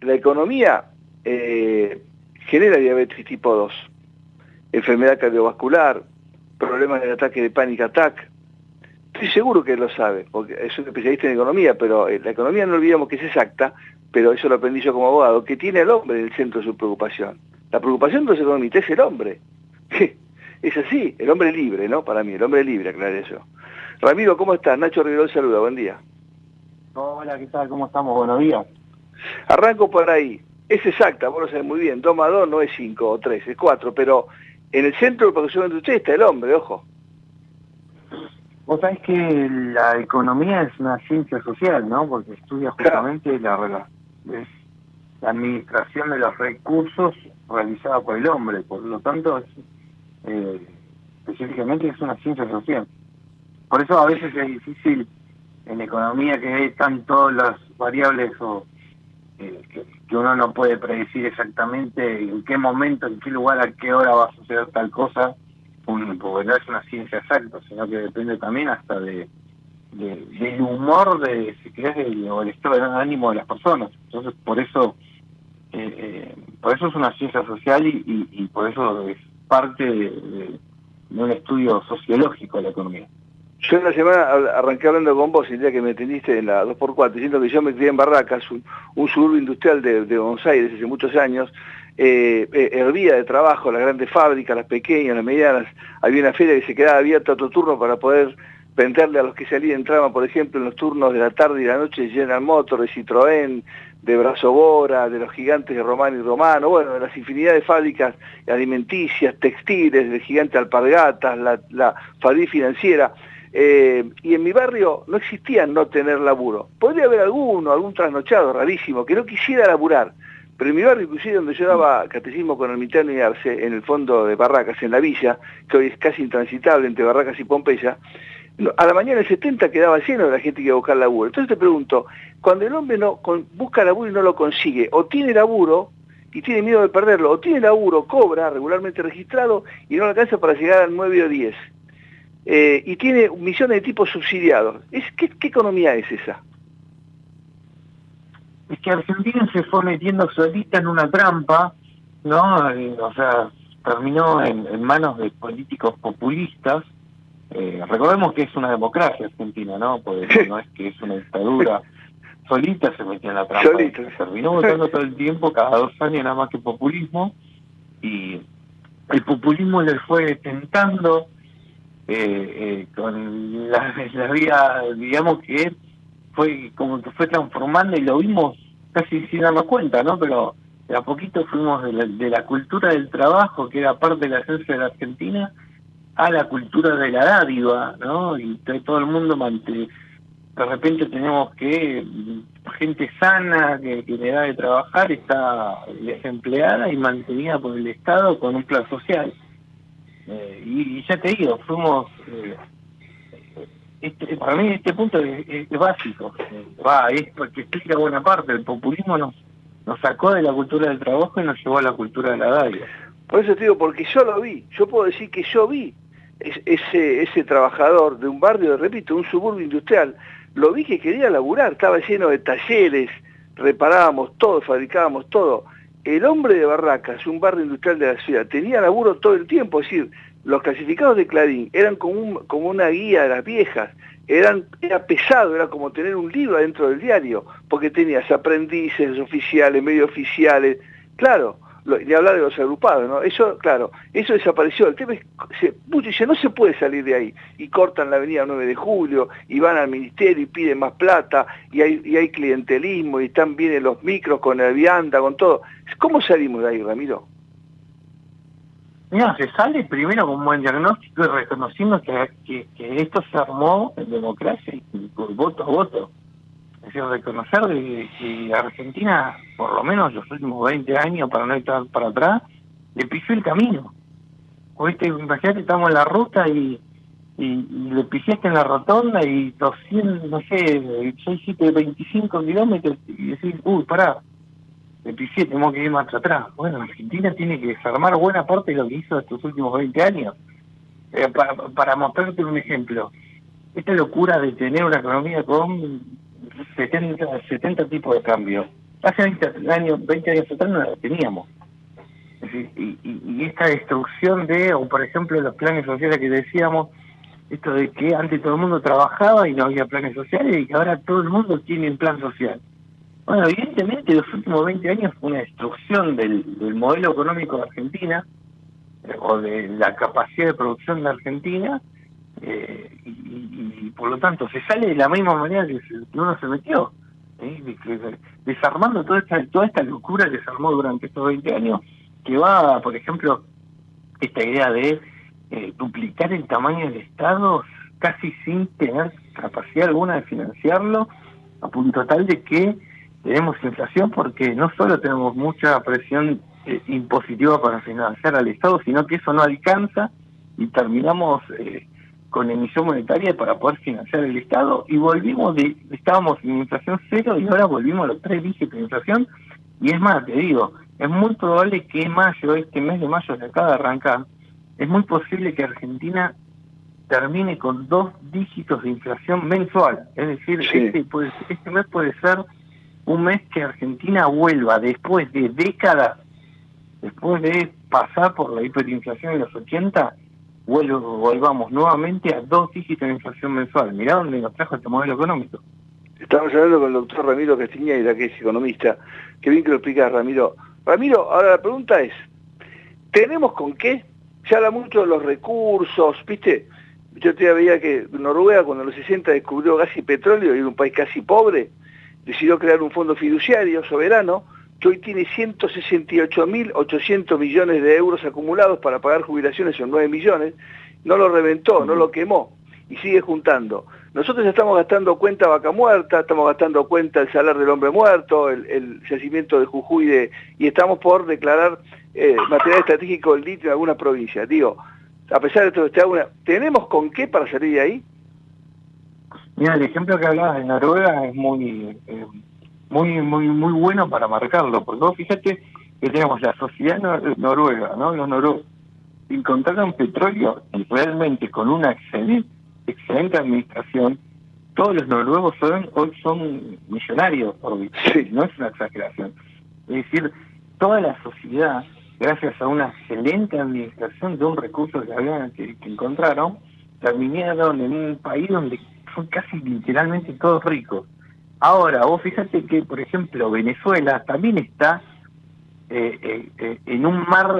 la economía eh, genera diabetes tipo 2, enfermedad cardiovascular, problemas del ataque de panic attack. Estoy seguro que lo sabe, porque es un especialista en economía, pero eh, la economía no olvidamos que es exacta, pero eso lo aprendí yo como abogado, que tiene al hombre en el centro de su preocupación. La preocupación de los economistas es el hombre. es así, el hombre libre, ¿no? Para mí, el hombre libre, aclaré eso. Ramiro, ¿cómo estás? Nacho Rivero saluda, buen día. Hola, ¿qué tal? ¿Cómo estamos? Buenos días. Arranco por ahí. Es exacta, vos lo sabés muy bien. 2 más 2 no es 5 o 3, es 4, pero en el centro de usted está el hombre, ojo. Vos sabés que la economía es una ciencia social, ¿no? Porque estudia justamente la, la administración de los recursos realizada por el hombre. Por lo tanto, eh, específicamente es una ciencia social. Por eso a veces es difícil en economía que están todas las variables o que, uno no puede predecir exactamente en qué momento, en qué lugar, a qué hora va a suceder tal cosa, un, porque no es una ciencia exacta, sino que depende también hasta de, del humor de, si querés, o el estado de ánimo de las personas. Entonces, por eso, eh, eh, por eso es una ciencia social y, y, por eso es parte de un estudio sociológico de la economía. Yo en la semana arranqué hablando con vos el día que me atendiste en la 2x4, diciendo que yo me crié en Barracas, un, suburbio industrial de, Buenos Aires hace muchos años, eh, eh, hervía de trabajo, las grandes fábricas, las pequeñas, las medianas, había una feria que se quedaba abierta a otro turno para poder venderle a los que salían, entraban, por ejemplo, en los turnos de la tarde y la noche General Motors, de Citroën, de Bora, de los gigantes de Román y Romano, bueno, de las infinidad de fábricas alimenticias, textiles, del gigante Alpargatas, la, la financiera, eh, y en mi barrio no existía no tener laburo. Podría haber alguno, algún trasnochado rarísimo, que no quisiera laburar. Pero en mi barrio, inclusive donde yo daba catecismo con Ermitaño y Arce, en el fondo de Barracas, en la villa, que hoy es casi intransitable entre Barracas y Pompeya, a la mañana del 70 quedaba lleno de la gente que iba a buscar laburo. Entonces te pregunto, cuando el hombre no busca laburo y no lo consigue, o tiene laburo y tiene miedo de perderlo, o tiene laburo, cobra regularmente registrado y no alcanza para llegar al 9 o 10. Eh, y tiene millones de tipos subsidiados. Es, ¿qué, economía es esa? Es que Argentina se fue metiendo solita en una trampa, ¿no? Eh, o sea, terminó en, manos de políticos populistas. Eh, recordemos que es una democracia argentina, ¿no? Porque no es que es una dictadura. Solita se metió en la trampa. Solita. Terminó votando todo el tiempo, cada dos años nada más que populismo. Y el populismo le fue tentando eh, eh, con la, la vida, digamos que fue como que fue transformando y lo vimos casi sin darnos cuenta, ¿no? Pero de a poquito fuimos de la, cultura del trabajo, que era parte de la esencia de la Argentina, a la cultura de la dádiva, ¿no? Y todo el mundo mante de repente tenemos que gente sana que, que le da de trabajar está desempleada y mantenida por el Estado con un plan social. Eh, y, ya te digo, fuimos... Eh, este, para mí este punto es, básico, va, es porque explica buena parte, el populismo nos, sacó de la cultura del trabajo y nos llevó a la cultura de la dalia. Por eso te digo, porque yo lo vi, yo puedo decir que yo vi ese, ese trabajador de un barrio, repito, un suburbio industrial, lo vi que quería laburar, estaba lleno de talleres, reparábamos todo, fabricábamos todo, el hombre de Barracas, un barrio industrial de la ciudad, tenía laburo todo el tiempo, es decir, los clasificados de Clarín eran como, una guía de las viejas, era pesado, era como tener un libro adentro del diario, porque tenías aprendices, oficiales, medio oficiales, claro, ni hablar de los agrupados, ¿no? Eso, claro, eso desapareció. El tema es, se, dice, no se puede salir de ahí. Y cortan la avenida 9 de julio, y van al ministerio y piden más plata, y hay, y hay clientelismo, y están vienen los micros con el vianda, con todo. ¿Cómo salimos de ahí, Ramiro? Mira, se sale primero con un buen diagnóstico y reconociendo que, que, esto se armó en democracia y por voto a voto. Decir, reconocer que Argentina, por lo menos los últimos 20 años, para no estar para atrás, le pisó el camino. Oíste, imagínate, estamos en la ruta y, y, le pisaste en la rotonda y 200, no sé, 6, 7, 25 kilómetros y decís, uy, pará, le pisé, tenemos que ir más atrás. Bueno, Argentina tiene que desarmar buena parte de lo que hizo estos últimos 20 años. Eh, para, para mostrarte un ejemplo, esta locura de tener una economía con 70, 70 tipos de cambio. hace 20 años, 20 años atrás no la teníamos. y, y, esta destrucción de, o por ejemplo los planes sociales que decíamos, esto de que antes todo el mundo trabajaba y no había planes sociales y que ahora todo el mundo tiene un plan social. Bueno, evidentemente los últimos 20 años fue una destrucción del, modelo económico de Argentina o de la capacidad de producción de Argentina eh, y, por lo tanto se sale de la misma manera que, uno se metió, desarmando toda esta, toda esta locura que se armó durante estos 20 años, que va, por ejemplo, esta idea de eh, duplicar el tamaño del Estado casi sin tener capacidad alguna de financiarlo, a punto tal de que tenemos inflación porque no solo tenemos mucha presión eh, impositiva para financiar al Estado, sino que eso no alcanza y terminamos eh, con emisión monetaria para poder financiar el Estado y volvimos de, estábamos en inflación cero y ahora volvimos a los tres dígitos de inflación y es más, te digo, es muy probable que en mayo, este mes de mayo se acaba de arrancar, es muy posible que Argentina termine con dos dígitos de inflación mensual. Es decir, este, este mes puede ser un mes que Argentina vuelva después de décadas, después de pasar por la hiperinflación en los 80, volvamos nuevamente a dos dígitos de inflación mensual. Mirá dónde nos trajo este modelo económico. Estamos hablando con el doctor Ramiro Castiñeira, que es economista. Qué bien que lo explica Ramiro. Ramiro, ahora la pregunta es, ¿tenemos con qué? Se habla mucho de los recursos, ¿viste? Yo te veía que Noruega cuando en los 60 descubrió gas y petróleo y era un país casi pobre, decidió crear un fondo fiduciario soberano que hoy tiene 168.800 millones de euros acumulados para pagar jubilaciones, son 9 millones, no lo reventó, no lo quemó y sigue juntando. Nosotros estamos gastando cuenta vaca muerta, estamos gastando cuenta el salario del hombre muerto, el, yacimiento de Jujuy y estamos por declarar eh, material estratégico del litio en alguna provincia. Digo, a pesar de todo ¿tenemos con qué para salir de ahí? Mira, el ejemplo que hablabas de Noruega es muy, eh, muy, muy, muy bueno para marcarlo, porque vos fíjate que tenemos la sociedad noruega, ¿no? Los noruegos encontraron petróleo y realmente con una excelente excelente administración, todos los noruegos hoy son millonarios, sí. no es una exageración. Es decir, toda la sociedad, gracias a una excelente administración de un recurso que, habían, que, encontraron, terminaron en un país donde son casi literalmente todos ricos. Ahora, vos fíjate que, por ejemplo, Venezuela también está eh, eh, eh, en un mar,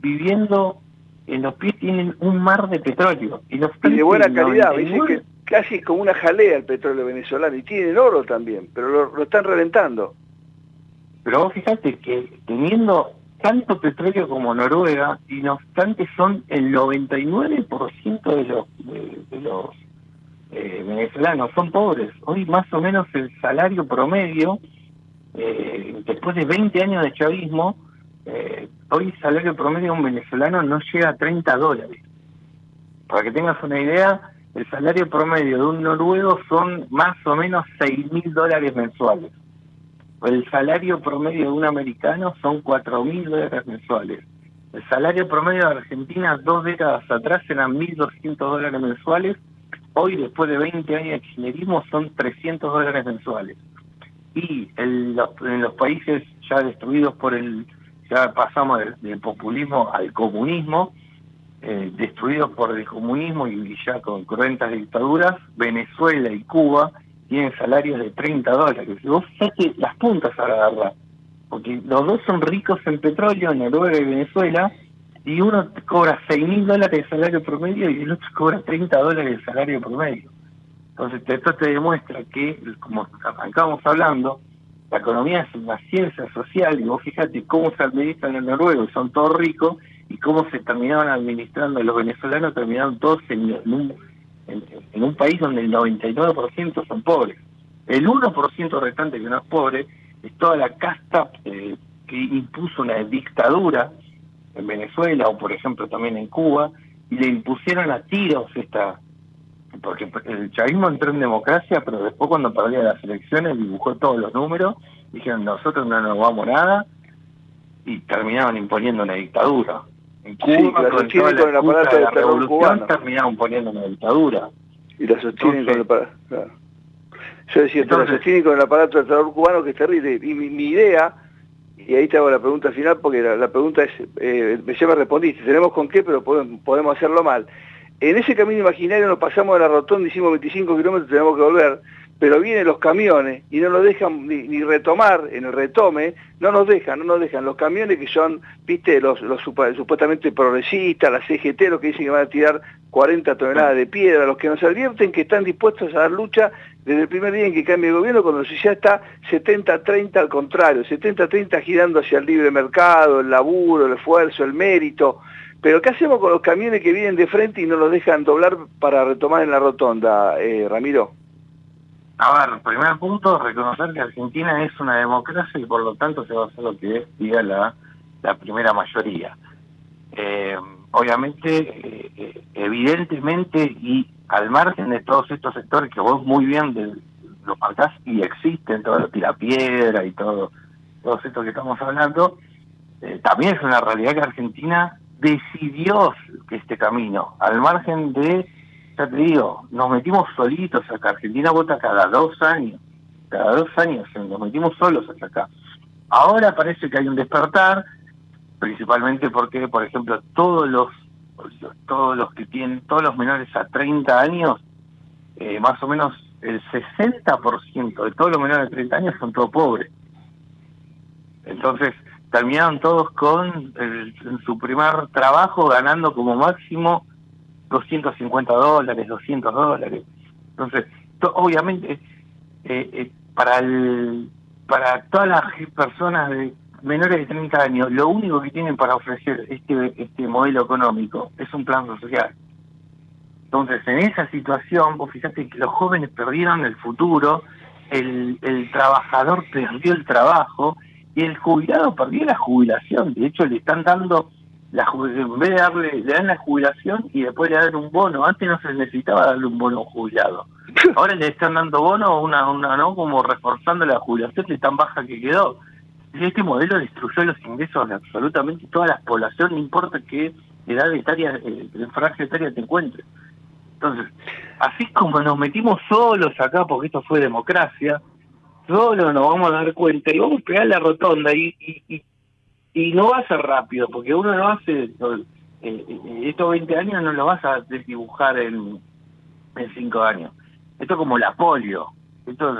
viviendo en los pies tienen un mar de petróleo. Y, de buena calidad, que casi como una jalea el petróleo venezolano, y tienen oro también, pero lo, están reventando. Pero vos fíjate que teniendo tanto petróleo como Noruega, y no obstante son el 99% de los, de, los eh, venezolanos, son pobres. Hoy más o menos el salario promedio, eh, después de 20 años de chavismo, eh, hoy el salario promedio de un venezolano no llega a 30 dólares. Para que tengas una idea, el salario promedio de un noruego son más o menos 6 mil dólares mensuales. El salario promedio de un americano son 4 mil dólares mensuales. El salario promedio de Argentina dos décadas atrás eran 1.200 dólares mensuales. Hoy, después de 20 años de kirchnerismo, son 300 dólares mensuales. Y en los países ya destruidos por el ya pasamos del, populismo al comunismo, eh, destruidos por el comunismo y ya con cruentas dictaduras, Venezuela y Cuba tienen salarios de 30 dólares. Vos que las puntas a la porque los dos son ricos en petróleo, Noruega y Venezuela, y uno cobra 6 mil dólares de salario promedio y el otro cobra 30 dólares de salario promedio. Entonces esto te demuestra que, como acabamos hablando, la economía es una ciencia social y vos fíjate cómo se administran en Noruega son todos ricos y cómo se terminaban administrando los venezolanos terminaron todos en, un, en, un país donde el 99% son pobres. El 1% restante que no es pobre es toda la casta eh, que impuso una dictadura en Venezuela o por ejemplo también en Cuba y le impusieron a tiros esta porque el chavismo entró en democracia, pero después cuando perdía las elecciones dibujó todos los números, dijeron nosotros no nos vamos nada, y terminaban imponiendo una dictadura. En Cuba, con, toda la, el aparato de la revolución, terminaban poniendo una dictadura. Y la sostienen con el Yo decía, Entonces, se sostienen con el aparato del trabajo cubano que es terrible. Y mi, idea, y ahí te hago la pregunta final, porque la, pregunta es, eh, ya respondiste, tenemos con qué, pero podemos, hacerlo mal. En ese camino imaginario nos pasamos de la rotonda, hicimos 25 kilómetros, tenemos que volver pero vienen los camiones y no nos dejan ni, retomar en el retome, no nos dejan, no nos dejan. Los camiones que son, viste, los, los supuestamente progresistas, la CGT, los que dicen que van a tirar 40 toneladas de piedra, los que nos advierten que están dispuestos a dar lucha desde el primer día en que cambie el gobierno, cuando ya está 70-30 al contrario, 70-30 girando hacia el libre mercado, el laburo, el esfuerzo, el mérito. Pero ¿qué hacemos con los camiones que vienen de frente y no los dejan doblar para retomar en la rotonda, eh, Ramiro? A ver, primer punto, reconocer que Argentina es una democracia y por lo tanto se va a hacer lo que diga la, la primera mayoría. Eh, obviamente, eh, eh, evidentemente y al margen de todos estos sectores que vos muy bien de, los marcás y existen, todo lo tira piedra y todo, todo esto que estamos hablando, también es una realidad que Argentina decidió que este camino, al margen de ya te digo, nos metimos solitos acá. Argentina vota cada dos años. Cada dos años nos metimos solos hasta acá. Ahora parece que hay un despertar, principalmente porque, por ejemplo, todos los todos los que tienen, todos los menores a 30 años, eh, más o menos el 60% de todos los menores de 30 años son todos pobres. Entonces, terminaron todos con en su primer trabajo ganando como máximo 250 dólares, 200 dólares. Entonces, obviamente, eh, eh, para el, para todas las personas de menores de 30 años, lo único que tienen para ofrecer este, este modelo económico es un plan social. Entonces, en esa situación, vos fíjate que los jóvenes perdieron el futuro, el, el trabajador perdió el trabajo y el jubilado perdió la jubilación. De hecho, le están dando la, en vez de darle, le dan la jubilación y después le dan un bono. Antes no se necesitaba darle un bono jubilado. Ahora le están dando bono, una, una no como reforzando la jubilación de tan baja que quedó. Este modelo destruyó los ingresos de absolutamente toda la población, no importa qué edad etaria, eh, franja etaria te encuentres. Entonces, así como nos metimos solos acá, porque esto fue democracia, solo nos vamos a dar cuenta y vamos a pegar la rotonda y, y no va a ser rápido, porque uno no hace, eh, eh, estos 20 años no lo vas a desdibujar en, en 5 años. Esto es como la polio, esto,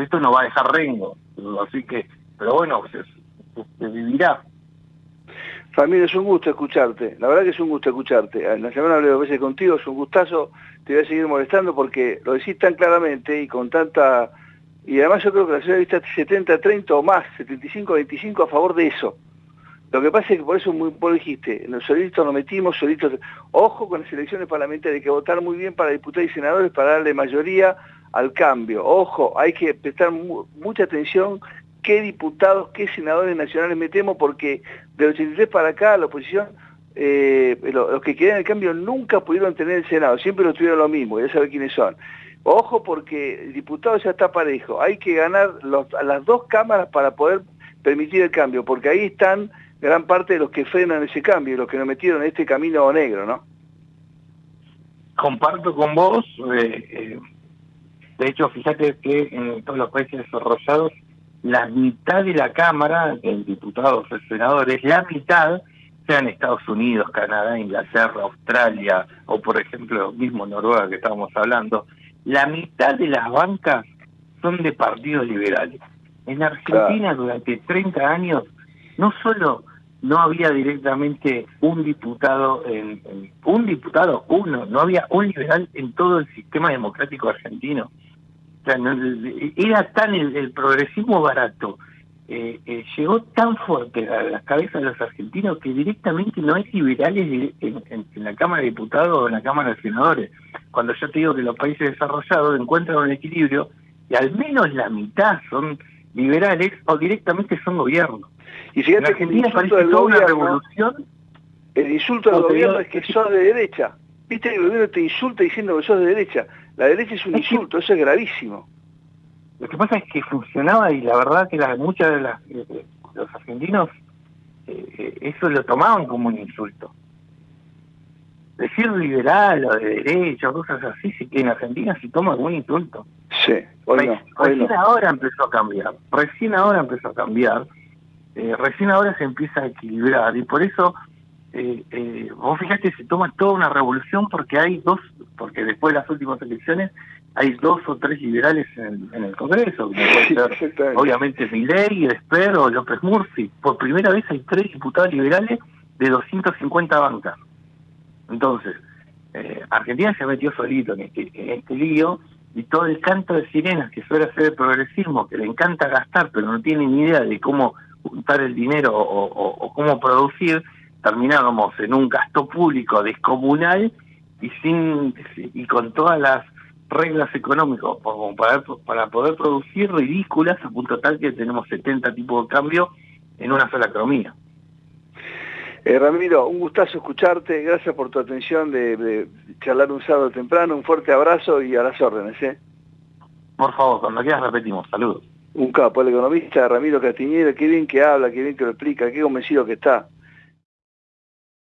esto no va a dejar rengo, así que, pero bueno, se, vivirá. Familia, es un gusto escucharte, la verdad que es un gusto escucharte. En la semana hablé dos veces contigo, es un gustazo, te voy a seguir molestando porque lo decís tan claramente y con tanta... Y además yo creo que la ciudad está 70-30 o más, 75-25 a favor de eso. Lo que pasa es que por eso muy, vos dijiste, solitos nos metimos, solitos... Ojo con las elecciones parlamentarias, hay que votar muy bien para diputados y senadores para darle mayoría al cambio. Ojo, hay que prestar mucha atención qué diputados, qué senadores nacionales metemos, porque del 83 para acá la oposición, eh, los, que querían el cambio nunca pudieron tener el Senado, siempre lo tuvieron lo mismo, ya sabe quiénes son. Ojo porque el diputado ya está parejo, hay que ganar las dos cámaras para poder permitir el cambio, porque ahí están gran parte de los que frenan ese cambio, los que nos metieron en este camino negro, ¿no? Comparto con vos, eh, eh, de hecho, fíjate que en todos los países desarrollados, la mitad de la Cámara, en diputados y senadores, la mitad, sean Estados Unidos, Canadá, Inglaterra, Australia, o por ejemplo, mismo Noruega que estábamos hablando, la mitad de las bancas son de partidos liberales. En Argentina, durante 30 años, no solo no había directamente un diputado, en, un diputado, uno, no había un liberal en todo el sistema democrático argentino. Sea, era tan el, progresismo barato, eh, eh, llegó tan fuerte a las cabezas de los argentinos que directamente no hay liberales en, la Cámara de Diputados o en la Cámara de Senadores. Cuando yo te digo que los países desarrollados encuentran un equilibrio y al menos la mitad son liberales o directamente son gobiernos. Y fíjate que el insulto del gobierno, revolución, el insulto del gobierno es que sos de derecha. Viste que el gobierno te insulta diciendo que sos de derecha. La derecha es un insulto, eso es gravísimo. Lo que pasa es que funcionaba y la verdad que la, muchas de las, eh, los argentinos eh, eh, eso lo tomaban como un insulto. decir liberal o de derecha, cosas así, si que en Argentina se toma algún insulto. Sí, hoy recién ahora empezó a cambiar, recién ahora empezó a cambiar, eh, recién ahora se empieza a equilibrar y por eso eh, eh, vos fíjate, se toma toda una revolución porque hay dos, porque después de las últimas elecciones hay dos o tres liberales en, el Congreso, obviamente Milei, Esper o López Murphy. Por primera vez hay tres diputados liberales de 250 bancas. Entonces, eh, Argentina se metió solito en este, en este lío y todo el canto de sirenas que suele hacer el progresismo, que le encanta gastar, pero no tiene ni idea de cómo juntar el dinero o cómo producir, terminábamos en un gasto público descomunal y sin y con todas las reglas económicas para, para poder producir ridículas a punto tal que tenemos 70 tipos de cambio en una sola economía. Eh, Ramiro, un gustazo escucharte, gracias por tu atención de, charlar un sábado temprano, un fuerte abrazo y a las órdenes. ¿eh? Por favor, cuando quieras repetimos, saludos. Un capo, el economista Ramiro Castiñero, qué bien que habla, qué bien que lo explica, qué convencido que está.